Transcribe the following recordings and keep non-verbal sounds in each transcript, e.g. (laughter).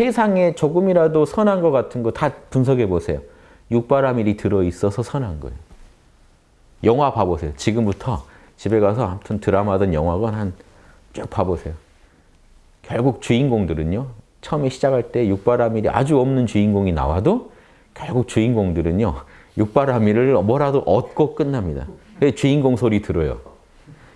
세상에 조금이라도 선한 것 같은 거 다 분석해 보세요. 육바라밀이 들어있어서 선한 거예요. 영화 봐보세요. 지금부터 집에 가서 아무튼 드라마든 영화건 한 쭉 봐보세요. 결국 주인공들은요. 처음에 시작할 때 육바라밀이 아주 없는 주인공이 나와도 결국 주인공들은요. 육바라밀을 뭐라도 얻고 끝납니다. 주인공 소리 들어요.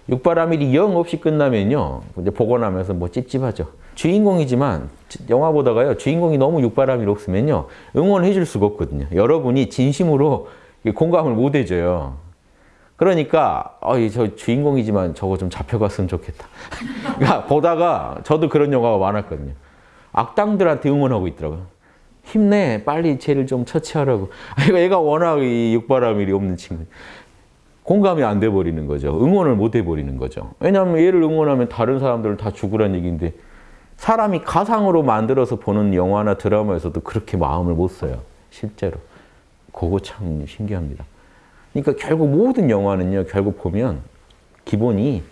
육바라밀이 영 없이 끝나면요. 이제 보고 나면서 뭐 찝찝하죠. 주인공이지만 영화 보다가요. 주인공이 너무 육바라밀 없으면요. 응원해 줄 수가 없거든요. 여러분이 진심으로 공감을 못 해줘요. 그러니까 어이 저 주인공이지만 저거 좀 잡혀갔으면 좋겠다. (laughs) 그러니까 보다가 저도 그런 영화가 많았거든요. 악당들한테 응원하고 있더라고요. 힘내 빨리 쟤를 좀 처치하라고. (laughs) 얘가 워낙 이 육바라밀이 없는 친구. 공감이 안 돼 버리는 거죠. 응원을 못 해 버리는 거죠. 왜냐하면 얘를 응원하면 다른 사람들은 다 죽으란 얘기인데 사람이 가상으로 만들어서 보는 영화나 드라마에서도 그렇게 마음을 못 써요. 실제로. 그거 참 신기합니다. 그러니까 결국 모든 영화는요. 결국 보면 기본이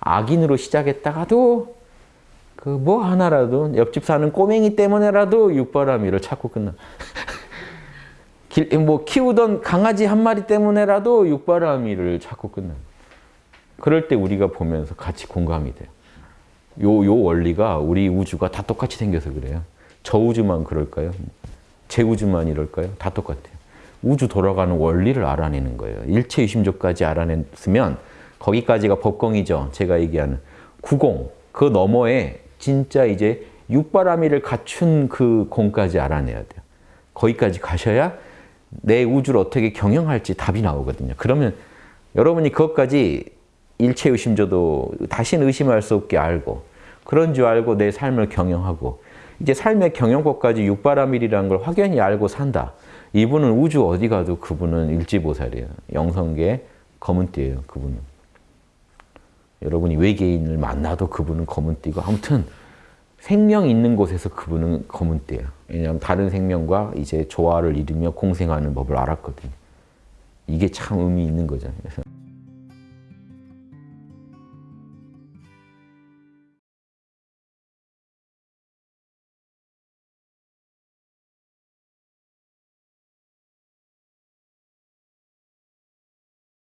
악인으로 시작했다가도 그 뭐 하나라도 옆집 사는 꼬맹이 때문에라도 육바라밀을 찾고 끝나. 뭐 키우던 강아지 한 마리 때문에라도 육바라밀을 찾고 끝나. 그럴 때 우리가 보면서 같이 공감이 돼요. 요, 요 원리가 우리 우주가 다 똑같이 생겨서 그래요. 저 우주만 그럴까요? 제 우주만 이럴까요? 다 똑같아요. 우주 돌아가는 원리를 알아내는 거예요. 일체 유심조까지 알아냈으면 거기까지가 법공이죠. 제가 얘기하는 구공, 그 너머에 진짜 이제 육바라밀을 갖춘 그 공까지 알아내야 돼요. 거기까지 가셔야 내 우주를 어떻게 경영할지 답이 나오거든요. 그러면 여러분이 그것까지 일체 의심조도 다시는 의심할 수 없게 알고 그런 줄 알고 내 삶을 경영하고 이제 삶의 경영법까지 육바라밀이라는 걸 확연히 알고 산다. 이분은 우주 어디 가도 그분은 일지보살이에요. 영성계 검은띠예요. 그분은. 여러분이 외계인을 만나도 그분은 검은띠고 아무튼 생명 있는 곳에서 그분은 검은띠예요. 왜냐하면 다른 생명과 이제 조화를 이루며 공생하는 법을 알았거든요. 이게 참 의미 있는 거죠. 그래서